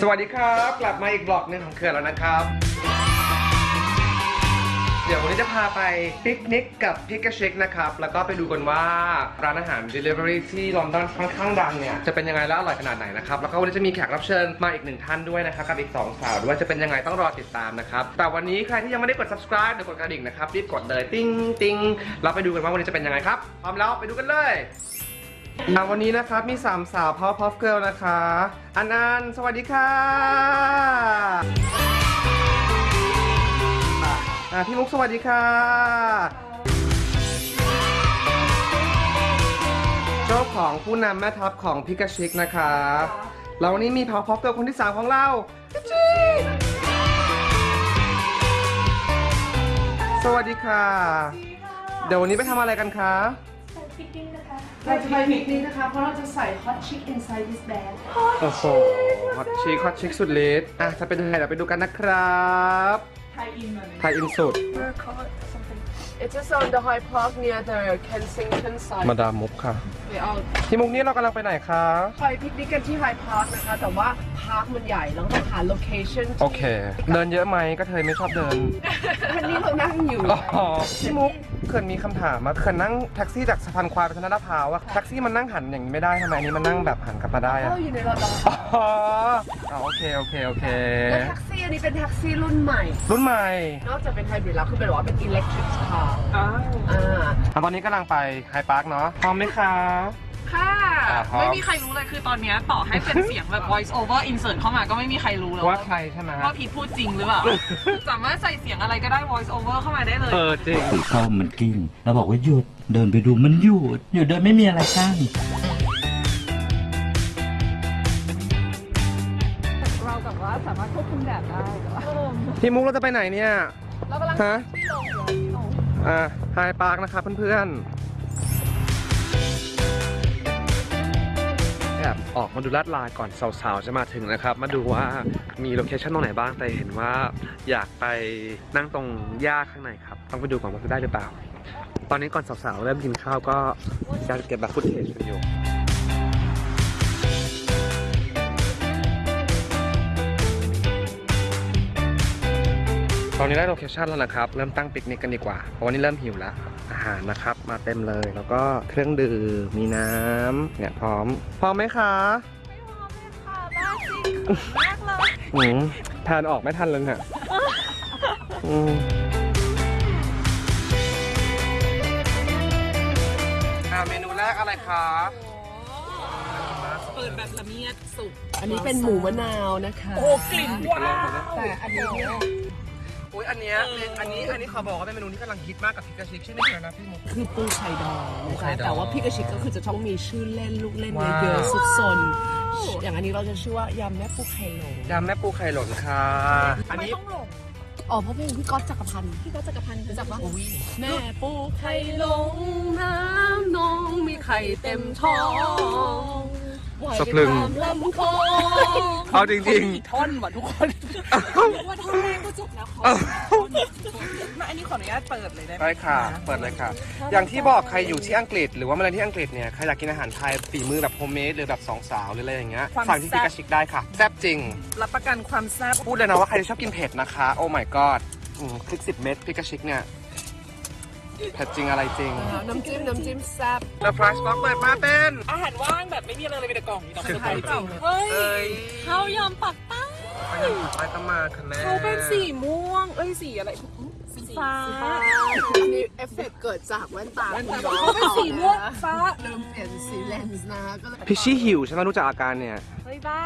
สวัสดีครับ กลับมาอีก vlog หนึ่งของเขื่อนแล้วนะครับ เดี๋ยววันนี้จะพาไปปิกนิกกับพิก a ชิกนะครับ แล้วก็ไปดูกันว่าร้านอาหาร Delivery ที่ลอนดอนค่อนข้างดังเนี่ย จะเป็นยังไงและอร่อยขนาดไหนนะครับ แล้วก็วันนี้จะมีแขกรับเชิญมาอีกหนึ่งท่านด้วยนะครับ กับอีก2สาวด้วยจะเป็นยังไงต้องรอติดตามนะครับ แต่วันนี้ใครที่ยังไม่ได้กด subscribe หรือกดกระดิ่งนะครับรีบกดเลยติ้งติ้งเราไปดูกันว่าวันนี้จะเป็นยังไงครับพร้อมแล้วไปดูกันเลย อะวันนี้นะครับมี3สาว Power Puff Girl นะคะ อันอันสวัสดีค่ะอะพี่มุกสวัสดีค่ะเจ้าของผู้นำแม่ทัพของพิกาชิกนะครับแล้ววันนี้มี Power Puff Girl คนที่3ของเราจิ๊บจิ๊บสวัสดีค่ะ เดี๋ยววันนี้ไปทำอะไรกันคะ เราจะไปปิกนิกนะคะ เพราะเราจะใส่ hot chick inside this bag โอ้โห hot chick hot chick สุดฤทธิ์อะจะเป็นยังไงเดี๋ยวไปดูกันนะครับ tie-in มาเลย tie-in สุด It's just on the Hyde Park near the Kensington side มาดามมุกค่ะไปเอาที่มุกนี้เรากำลังไปไหนคะ ไปปิกนิกกันที่ Hyde Park นะคะ แต่ว่า park มันใหญ่เราต้องหา location โอเค เดินเยอะไหมก็เธอไม่ชอบเดิน วันนี้เรานั่งอยู่ อ๋อพี่มุกเขื่อนมีคำถามมาเขื่อนนั่งแท็กซี่จากสะพานควายไปทางลาดพร้าวอะแท็กซี่มันนั่งหันอย่างนี้ไม่ได้ทำไมอันนี้มันนั่งแบบหันกลับมาได้อะ เราอยู่ในรถเราอ๋อ อ๋อโอเคโอเคโอเค และแท็กซี่อันนี้เป็นแท็กซี่รุ่นใหม่ รุ่นใหม่นอกจากเป็นไฮบริดแล้วคือเป็นว่าเป็น electric car อ่าอะตอนนี้กำลังไป Hyde Park เนาะพร้อมไหมคะค่ะอ่าพร้อมไม่มีใครรู้เลยคือตอนเนี้ยต่อให้เป็นเสียงแบบ voice over insert เข้ามาก็ไม่มีใครรู้แล้วว่าใครใช่ไหมว่าพีทพูดจริงหรือเปล่าสามารถใส่เสียงอะไรก็ได้ voice over เข้ามาได้เลยเออจริงเข้ามันกิ้งเราบอกว่าหยุดเดินไปดูมันหยุดหยุดโดยไม่มีอะไรกั้น พี่มุกเราจะไปไหนเนี่ย เรากำลังฮะ ที่ลงอยู่ที่ลงอ่าไฮพาร์คนะครับเพื่อนๆแอบออกมาดูลาดเลาก่อนสาวๆ จะมาถึงนะครับ มาดูว่ามี location ตรงไหนบ้าง แต่เห็นว่าอยากไปนั่งตรงหญ้าข้างในครับ ต้องไปดูก่อนว่าจะได้หรือเปล่า ตอนนี้ก่อนสาวๆ เริ่มกินข้าวก็จะเก็บแบบ footage กันอยู่ ตอนนี้ได้ location แล้วนะครับ เริ่มตั้งปิกนิกกันดีกว่า เพราะวันนี้เริ่มหิวแล้ว อาหารนะครับ มาเต็มเลย แล้วก็เครื่องดื่ม มีน้ำเนี่ยพร้อม พร้อมไหมคะค่ะบ้าจริงมากเลยอืมทานออกไม่ทันเลยเนี่ยอืมอ่าเมนูแรกอะไรคะเปิดแบบละเมียดสุกอันนี้เป็นหมูมะนาวนะคะ โอ้กลิ่นว้าวแต่อันนี้เนี่ย อุ้ยอันเนี้ยอันนี้อันนี้ขอบอกว่าเป็นเมนูที่กำลังฮิตมากกับพิกาชิกชื่อเมนูอะไรนะพี่มุก คือปูไข่ดองปูนะไข่คะดองแต่ว่าพี่กระชิกก็คือจะต้องมีชื่อเล่นลูกเล่นว้าว เยอะๆสุดซนอย่างอันนี้เราจะชื่อว่ายำแม่ปูไข่หลงยำแม่ปูไข่หล่นค่ะ อันนี้ต้องหลงอ๋อเพราะเพลงพี่ก๊อตจักรพันธ์พี่ก็จักรพันธ์รู้จักปะแม่ปูไข่หลงน้ำนองมีไข่เต็มท้อง สะพรึงไหวตามลำคลองเอาจริงกี่ท่อนวะทุกคนว่าท่อนแรกก็จบแล้วขอมาอันนี้ขออนุญาตเปิดเลยได้ไหมได้ค่ะ เปิดเลยค่ะ อย่างที่บอกใครอยู่ที่อังกฤษ หรือว่ามาเรียนที่อังกฤษเนี่ยใครอยากกินอาหารไทยฝีมือแบบ homemade หรือแบบสองสาวหรืออะไรอย่างเงี้ยสั่งที่ Pick a Chick ได้ค่ะแซ่บจริง รับประกันความแซ่บพูดเลยนะว่าใครที่ชอบกินเผ็ดนะคะ oh my god อืมพริกสิบเม็ด Pick a Chick เนี่ย เผ็ดจริงอะไรจริง น้ำจิ้มน้ำจิ้มแซ่บแล้วฟรายสต็อกเปิดมาเป็น อาหารว่างแบบไม่มีอะไรเลยมีแต่กล่องมีแต่คือไข่จริงเฮ้เอ้ยยข้าวยำปักใต้ไปยังผักไปก็มาค่ะแม่เขาเป็นสีม่วง เอ้ยสีอะไรสีฟ้าอันนี้เอฟเฟกต์เกิดจากแว่นตาคุณน้องเขาเป็นสีม่วงฟ้าลืมเปลี่ยนสีเลนส์นะก็เลยพิชชี่หิวใช่ไหมรู้จักอาการเนี่ย เฮ้ยบ้า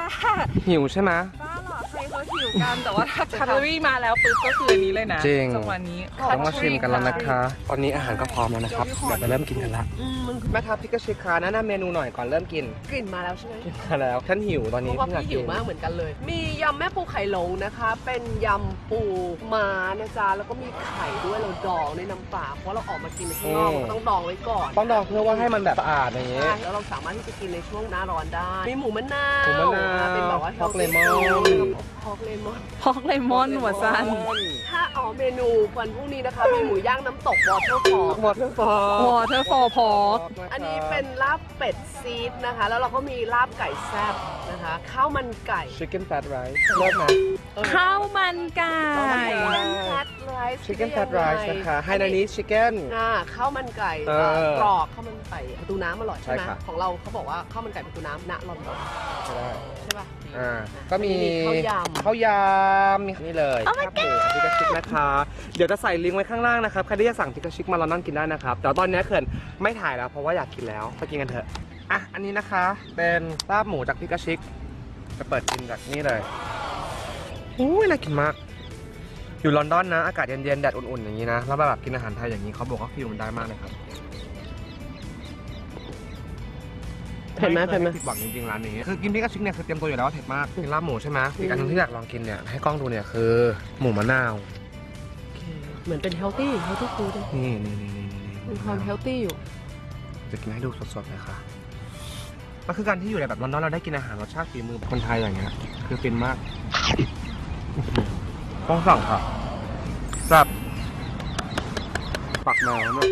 หิวใช่ไหมบ้าเหร อใครเขาหิวกันแต่ว่าถ้าแคลอรี่มาแล้วปุ๊บก็คืออันนี้เลยนะจริง จังหวะนี้ต้องมาชิมกันแล้วนะคะ ตอนนี้อาหารก็พร้อมแล้วนะครับ เดี๋ยวจะเริ่มกินกันละอืมมันแม่ทัพ Pick a Chick ค่ะแนะนำเมนูหน่อยก่อนเริ่มกิน กลิ่นมาแล้วใช่ไหมมาแล้วฉันหิวตอนเพนี้ราะว่าเพิ่งอยากพี่หิกิวนมากเหมือนกันเลย มียำแม่ปูไข่หลงนะคะ เป็นยำปูม้านะจ๊ะแล้วก็มีไข่ด้วยเราดองในน้ำปลาเพราะเราออกมากินข้างนอกอืมเราต้องดองไว้ก่อนต้องดองเพื่อว่าให้มันแบบสะอาดอย่างงี้ใช่แล้วเราสามารถที่จะกินในช่วงหน้าร้อนได้ มีหมูมะนาวหมูมะนาวเป็นแบบว่าพวก healthy เลมอน food พอกเลมอนพอกเลมอนหัวซันถ้าอ๋อเมนูวันพรุ่งนี้นะคะมีหมูย่างน้ำตกวอเตอร์ฟอลวอเตอร์ฟอล Waterfall Pork อันนี้เป็นลาบเป็ดซีดนะคะ แล้วเราก็มีลาบไก่แซ่บนะคะข้าวมันไก่ชิคเก้นแฟตไรซ์เลิศไหมข้าวมันไก่แฟตไรซ์ชิคเก้นแฟตไรซ์นะคะไฮนานิชิคเก้นอ่าข้าวมันไก่เออกรอบข้าวมันไก่ประตูน้ำอร่อยใช่ไหมใช่ค่ะของเราเขาบอกว่าข้าวมันไก่ประตูน้ำณลอนดอนใช่ได้ใช่ป่ะ อ่าก็มีข้าวยำข้าวยำมีนี่เลยข้าวหมูพิกาชิกนะคะ เดี๋ยวจะใส่ลิงก์ไว้ข้างล่างนะครับใครที่จะสั่งพิกาชิกมาลอนดอนกินได้นะครับ แต่ว่าตอนนี้เขินไม่ถ่ายแล้วเพราะว่าอยากกินแล้วไปกินกันเถอะอะอันนี้นะคะเป็นลาบหมูจากพิกาชิกจะเปิดกินจากนี่เลยอุ้ยน่ากินมาก อยู่ลอนดอนนะ อากาศเย็นๆแดดอุ่นๆอย่างนี้นะแล้วแบบกินอาหารไทยอย่างนี้เขาบอกว่าฟิลมันได้มากเลยครับ เผ็ดไหมเผ็ดไหมคยผิดหวังจริงๆร้านนี้คือกินพิกาชิกเนี่ยคือเตรียมตัวอยู่แล้วว่าเผ็ดมากกินลาบหมูใช่ไหมอีกอันหนึงที่อยากลองกินเนี่ยให้กล้องดูเนี่ยคือ หมูมะนาวเหมือนเป็น healthy healthy foodนี่นี่นี่นี่นี่มีความ healthy อยู่ จะกินให้ดูสดๆเลยค่ะมันคือการที่อยู่ในแบบลอนดอนเราได้กินอาหารรสชาติฝีมือคนไทยอย่างเงี้ยคือฟินมากอื้อหือต้องสั่งค่ะแบบปักแมวเนี่ย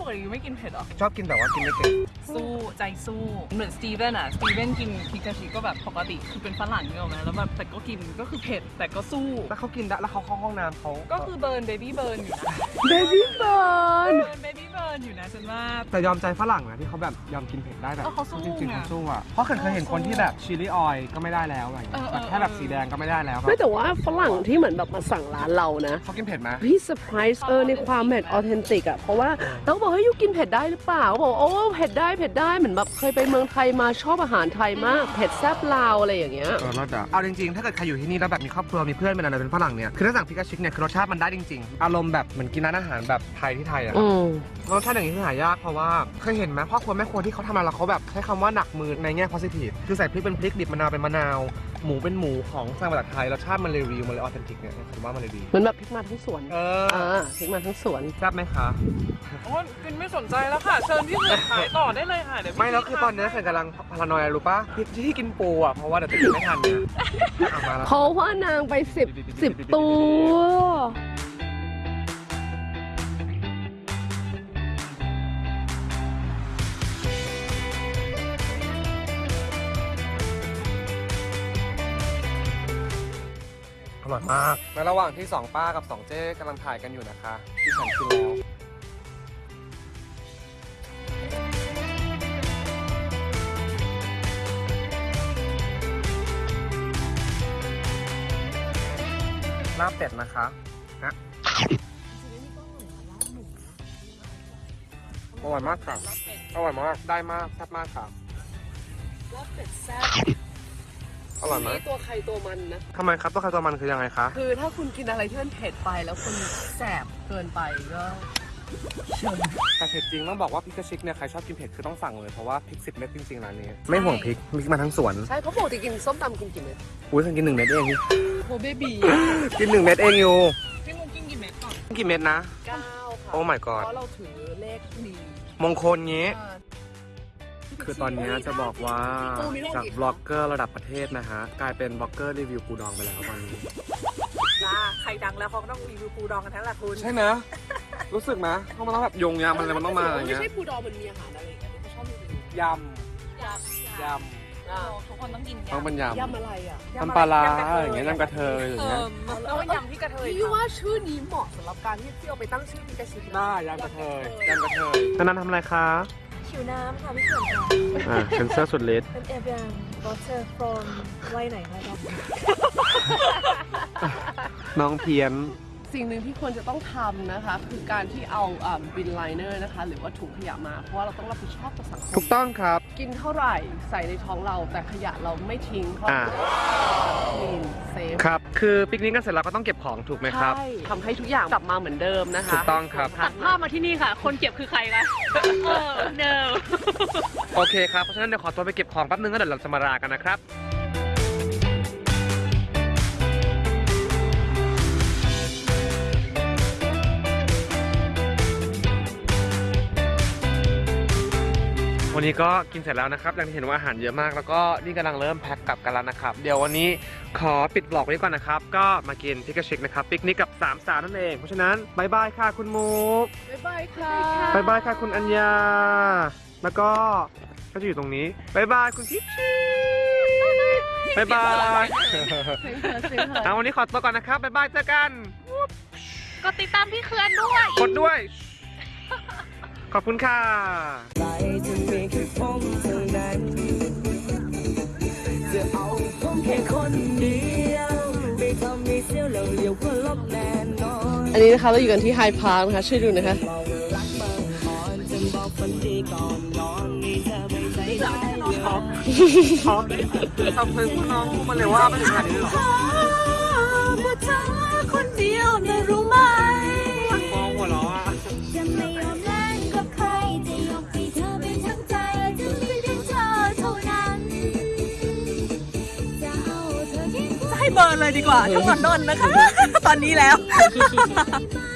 ปกติไม่กินเผ็ดหรอ ชอบกินแต่ว่ากินไม่เก่งสู้ใจสู้เหมือนสตีเวนอะสตีเวนกินพิกาชิก็แบบปกติคือเป็นฝรั่งเนกอะไหมแล้วแบบแต่ก็กินก็คือเผ็ดแต่ก็สู้ แล้วเขากินได้แล้วเขาเข้าห้องน้ำเขาก็คือ burn baby burn อยู่นะbaby burn burn baby burn อยู่นะฉันว่าแต่ยอมใจฝรั่งนะที่เขาแบบยอมกินเผ็ดได้แบบเออเขาสู้จริงๆไงเขาสู้อะเพราะเคยเคยเห็นคนที่แบบ chilli oil ก็ไม่ได้แล้วอะไรอย่างเงี้ยเออแบบแค่แบบสีแดงก็ไม่ได้แล้วไม่แต่ว่าฝรั่งที่เหมือนแบบมาสั่งร้านเรานะเขากินเผ็ดไหมพี่เซอร์ไพรส์เออในความเผ็ด authentic อะเพราะว่าเราก็บอกเฮ้ย you กินเผ็ดได้หรือเปล่าเขาบอกโอ้เผ็ดได้เผ็ดได้เหมือนแบบเคยไปเมืองไทยมาชอบอาหารไทยมากเผ็ดแซ่บลาวอะไรอย่างเงี้ย เออรสอะเอาจริงๆ ถ้าเกิดใครอยู่ที่นี่แล้วแบบมีครอบครัวมีเพื่อนเป็นอะไรเป็นฝรั่งเนี่ย คือถ้าสั่งพิกาชิกเนี่ยคือรสชาติมันได้จริงๆ อารมณ์แบบเหมือนกินร้านอาหารแบบไทยที่ไทยอะอืมรสชาติอย่างนี้คือหายากเพราะว่าเคยเห็นไหมพ่อครัวแม่ครัวที่เขาทำอะไรแล้วเขาแบบใช้คำว่าหนักมือในแง่ positive คือใส่พริกเป็นพริกดิบมะนาวเป็นมะนาว หมูเป็นหมูของสั่งมาจากไทยรสชาติมันเลยรีวิวมันเลยออเทนติกเนี่ยผมว่ามันเลยดีเหมือนแบบพริกมาทั้งสวนเอออ่าพริกมาทั้งสวนแซ่บไหมคะ โอ้ยกินไม่สนใจแล้วค่ะ เชิญพี่เสือขายต่อได้เลยค่ะเดี๋ยวพี่ไม่แล้วคือตอนนี้เขินกำลังพารานอยรู้ปะที่ที่กินปูอะเพราะว่าเดี๋ยวจะกินไม่ทันเนี่ยเอามาแล้ว เพราะว่านางไปสิบสิบตัว อร่อยมาก ในระหว่างที่สองป้ากับสองเจ๊กำลังถ่ายกันอยู่นะคะที่ฉันกินแล้ว ลาบเป็ดนะคะฮะอร่อยมากค่ะ อร่อยมาก ได้มากแซ่บมากค่ะ ลาบเป็ดแซ่บ อร่อยไหมมีตัวใครตัวมันนะ ทำไมครับตัวใครตัวมันคือยังไงคะคือถ้าคุณกินอะไรที่มันเผ็ดไปแล้วคุณแสบเกินไปก็เชิญแต่เผ็ดจริงต้องบอกว่าพริกกระชิกเนี่ยใครชอบกินเผ็ดคือต้องสั่งเลยเพราะว่าพริกสิบเม็ดจริงๆร้านนี้ ไม่ห่วงพริกพริกมาทั้งสวน ใช่เพราะปกติกินส้มตำกินกี่เม็ดอุ้ยฉันกินหนึ่งเม็ดเองโฮเบบีกินหนึ่งเม็ดเองอยู่พี่มุกกินกี่เม็ดก่อนกี่เม็ดนะเก้าค่ะโอ้ my god เพราะเราถือเลขดีมงคลงี้ คือตอนนี้จะบอกว่าจากบล็อกเกอร์ระดับประเทศนะฮะ กลายเป็นบล็อกเกอร์รีวิวปูดองไปแล้วตอนนี้จ้าใครดังแล้วเขาก็ต้องรีวิวปูดองกันทั้งละคุณใช่ไหมรู้สึกไหมเพราะมันต้องแบบยงยำมันอะไรมันต้องมาอย่างไม่เงี้ยใช่ปูดองมันมีอาหารอะไรกันที่เขาชอบรีวิวยำยอ่าทุกคนต้องกินำต้องเป็นยยำอะไรอะำน้ำปลาร้าอย่างเงี้ยน้ำกระเทยอย่างเงี้ยแล้วก็ยำที่กระเทยพี่ว่าชื่อนี้เหมาะสำหรับการที่ที่เอาไปตั้งชื่อพิกาชิได้ยำกระเทยยำกระเทยนันนันทำอะไรคะ ผิวน้ำค่ะพี่เขื่อนค่ะอ่าเป็นเสื้อสุดฤทธิ์เป็นเอเวียนวอเตอร์ฟรอมไว้ไหนคะครับน้องเพียน สิ่งหนึ่งที่ควรจะต้องทำนะคะ คือการที่เอาบินไลเนอร์นะคะ หรือว่าถุงขยะมา เพราะว่าเราต้องรับผิดชอบต่อสังคถูมกต้องครับ กินเท่าไหร่ใส่ในท้องเราแต่ขยะเราไม่ทิ้งเพราะอ่า คลีนเซฟครับ คือปิกนิกกันเสร็จแล้วก็ต้องเก็บของถูกไหมครับ ใช่ทำให้ทุกอย่างกลับมาเหมือนเดิมนะคะถูกต้องครับ ตัดภาพมาที่นี่ค่ะ คนเก็บคือใครคะเออ no โอเคครับ เพราะฉะนั้นเดี๋ยวขอตัวไปเก็บของแป๊บนึงแล้วเดี๋ยวเราจะมาลากันนะครับ วันวันนี้ก็กินเสร็จแล้วนะครับอย่างที่เห็นว่าอาหารเยอะมาก แล้วก็นี่กำลังเริ่มแพ็คกลับกันแล้วนะครับ เดี๋ยววันนี้ขอปิด vlog ไว้ก่อนนะครับ ก็มากินพิกาชิกนะครับปิกนิกกับสามสาวนั่นเอง เพราะฉะนั้น bye bye ค่ะคุณมุก bye bye ค่ะ bye bye ค่ะคุณอัญญา แล้วก็ก็จะอยู่ตรงนี้ bye bye คุณทิพชี bye bye เสียงเธอเสียงเธอเอาวันนี้ขอตัวก่อนนะครับ bye bye เจอกันกดติดตามพี่เขื่อนด้วย กดด้วย ขอบคุณค่ะใจจะมีแค่ผมเท่านั้นจะเอาผมแค่คนเดียวไม่ทำให้เสียวแล้วเลี้ยวก็ลบแน่นอนอันนี้นะคะเราอยู่กันที่ไฮพาร์คนะคะช่วยดูนะคะบอกรักบางอ่อนจะบอกฝันดีก่อนนอนนี่เธอไม่ใจได้เลยขอบขอบขอบคุณคุณน้องมาเลยว่าไม่ถึงขนาดนี้หรอ ดีกว่าทั้งลอนดอนนะคะ ตอนนี้แล้วไม่